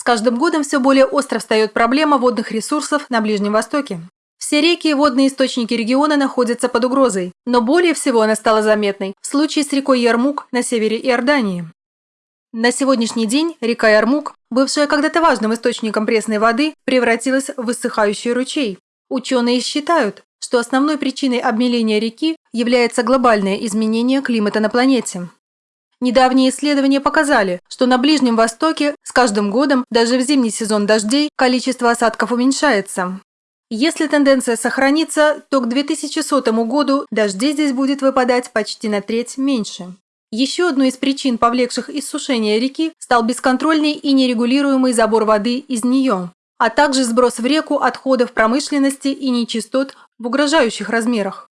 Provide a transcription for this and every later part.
С каждым годом все более остро встает проблема водных ресурсов на Ближнем Востоке. Все реки и водные источники региона находятся под угрозой, но более всего она стала заметной в случае с рекой Ярмук на севере Иордании. На сегодняшний день река Ярмук, бывшая когда-то важным источником пресной воды, превратилась в высыхающий ручей. Ученые считают, что основной причиной обмеления реки является глобальное изменение климата на планете. Недавние исследования показали, что на Ближнем Востоке с каждым годом, даже в зимний сезон дождей, количество осадков уменьшается. Если тенденция сохранится, то к 2100 году дождей здесь будет выпадать почти на треть меньше. Еще одной из причин, повлекших иссушение реки, стал бесконтрольный и нерегулируемый забор воды из нее, а также сброс в реку отходов промышленности и нечистот в угрожающих размерах.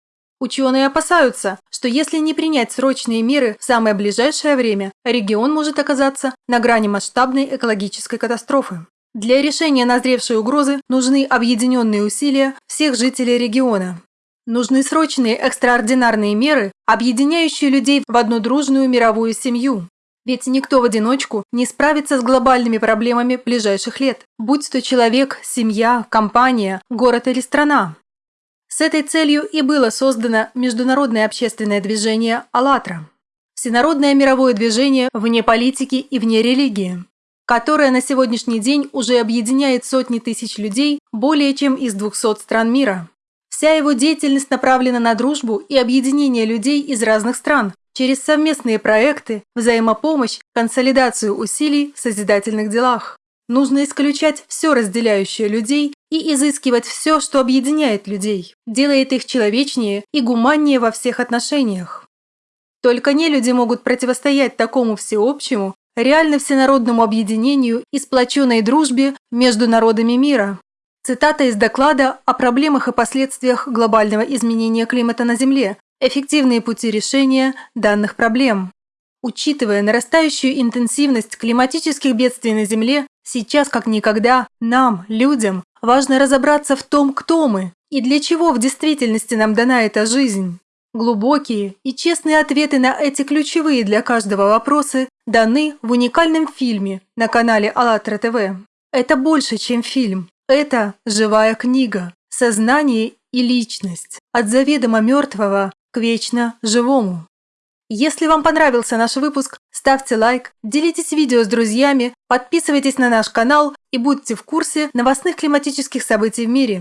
Ученые опасаются, что если не принять срочные меры в самое ближайшее время, регион может оказаться на грани масштабной экологической катастрофы. Для решения назревшей угрозы нужны объединенные усилия всех жителей региона. Нужны срочные экстраординарные меры, объединяющие людей в одну дружную мировую семью. Ведь никто в одиночку не справится с глобальными проблемами ближайших лет, будь то человек, семья, компания, город или страна. С этой целью и было создано международное общественное движение «АЛЛАТРА» – всенародное мировое движение вне политики и вне религии, которое на сегодняшний день уже объединяет сотни тысяч людей более чем из 200 стран мира. Вся его деятельность направлена на дружбу и объединение людей из разных стран через совместные проекты, взаимопомощь, консолидацию усилий в созидательных делах. Нужно исключать все разделяющее людей и изыскивать все, что объединяет людей, делает их человечнее и гуманнее во всех отношениях. Только не люди могут противостоять такому всеобщему, реально всенародному объединению и сплоченной дружбе между народами мира. Цитата из доклада о проблемах и последствиях глобального изменения климата на Земле, эффективные пути решения данных проблем. Учитывая нарастающую интенсивность климатических бедствий на Земле, сейчас как никогда нам, людям, важно разобраться в том, кто мы и для чего в действительности нам дана эта жизнь. Глубокие и честные ответы на эти ключевые для каждого вопросы даны в уникальном фильме на канале АЛЛАТРА ТВ. Это больше, чем фильм. Это живая книга, сознание и личность, от заведомо мертвого к вечно живому. Если вам понравился наш выпуск, ставьте лайк, делитесь видео с друзьями, подписывайтесь на наш канал и будьте в курсе новостных климатических событий в мире.